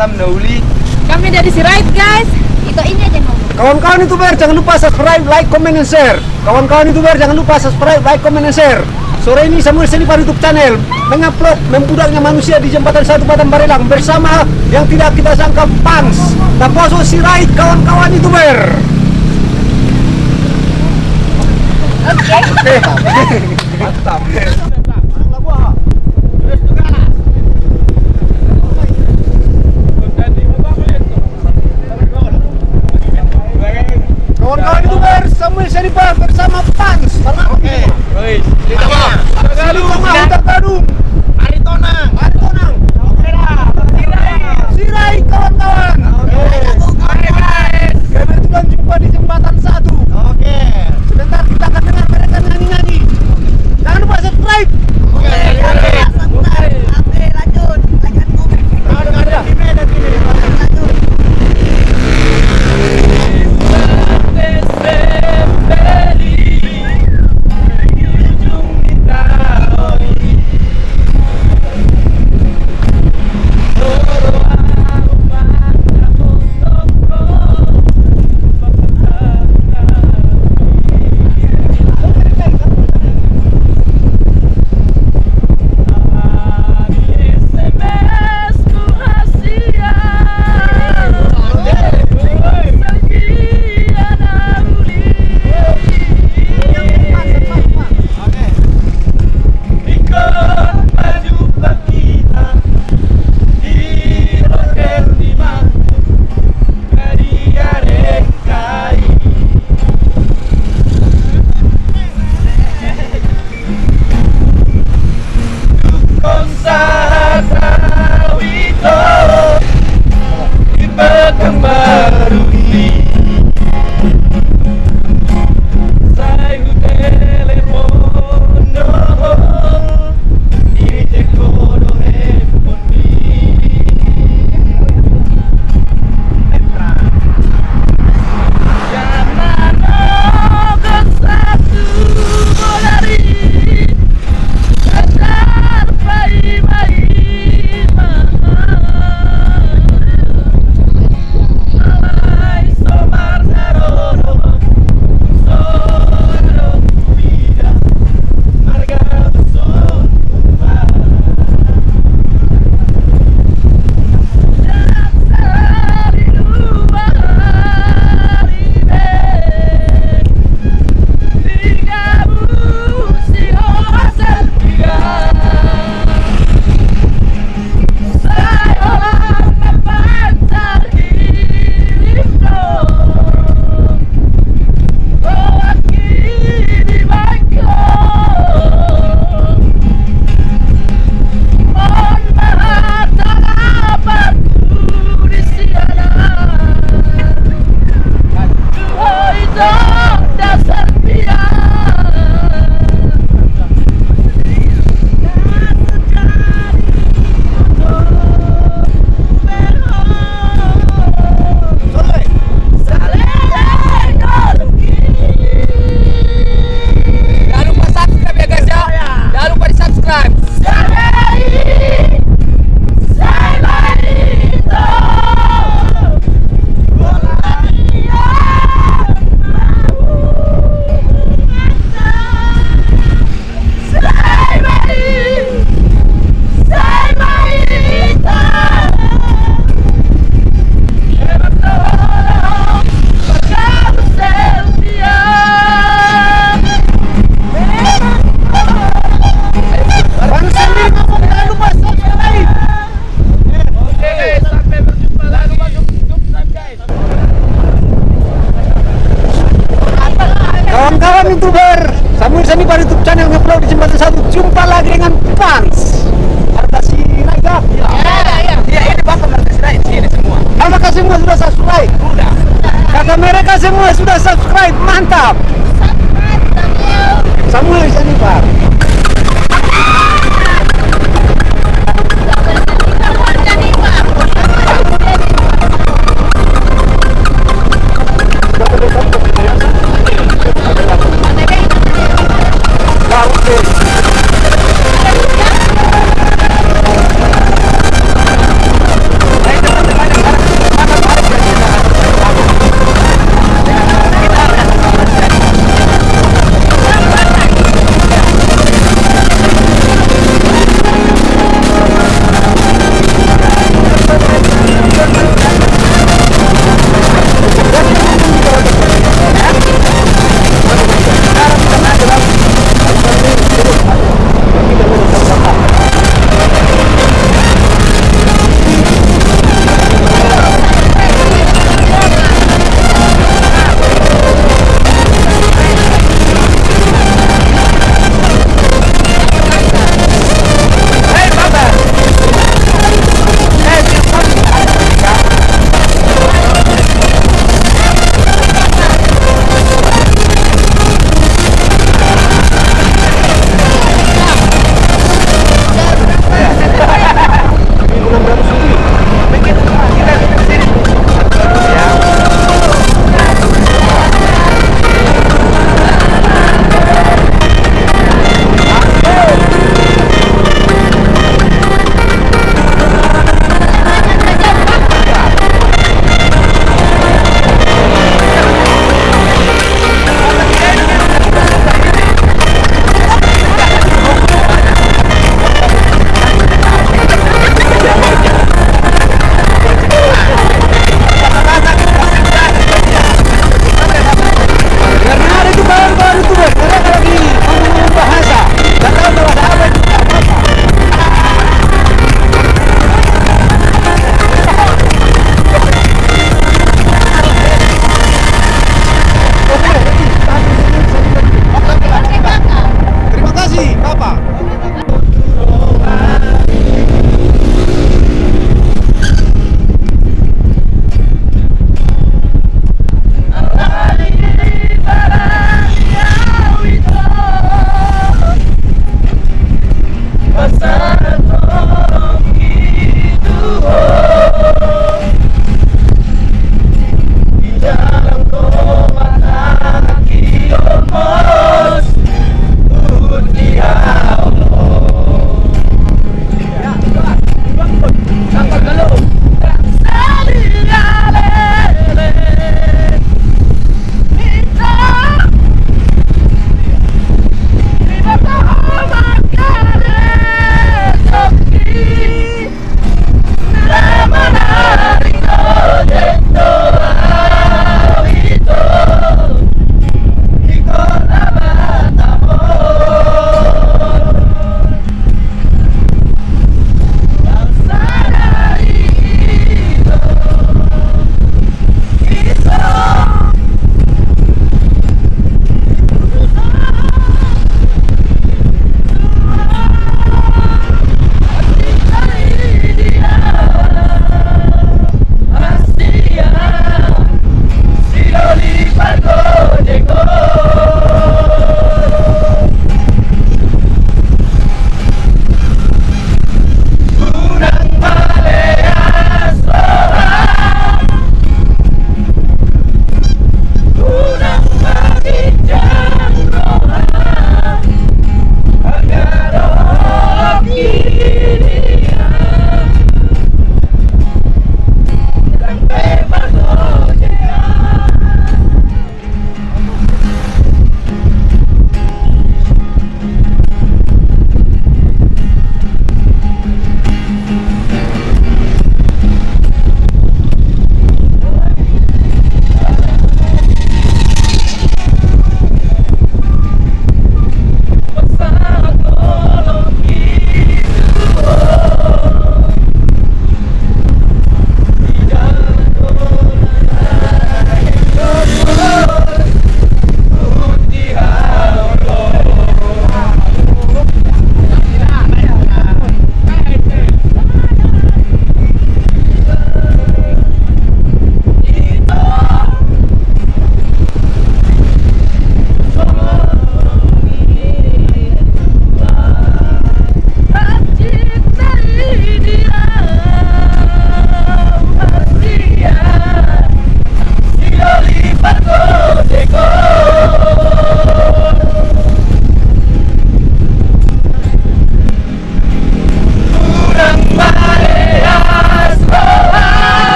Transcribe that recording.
Batam Nauli. Kami dari Sirait guys. Itu ini aja ngomong. Kawan-kawan youtuber jangan lupa subscribe, like, comment, and share. Kawan-kawan youtuber jangan lupa subscribe, like, comment, and share. Sore ini Samuel Senipar YouTube channel mengupload membudaknya manusia di jembatan satu Batam Barelang bersama yang tidak kita sangka Pans, Taposo Sirait, kawan-kawan youtuber. Oke. Mantap. Kawan-kawan youtuber Samuel Senipar channel ngupload di jembatan satu. Jumpa lagi dengan Pans. Harta Sirait ya. Iya, ini Bapak nanti sini sini semua. Apakah semua sudah subscribe? Udah. Kata mereka semua sudah subscribe, mantap. Samuel Senipar.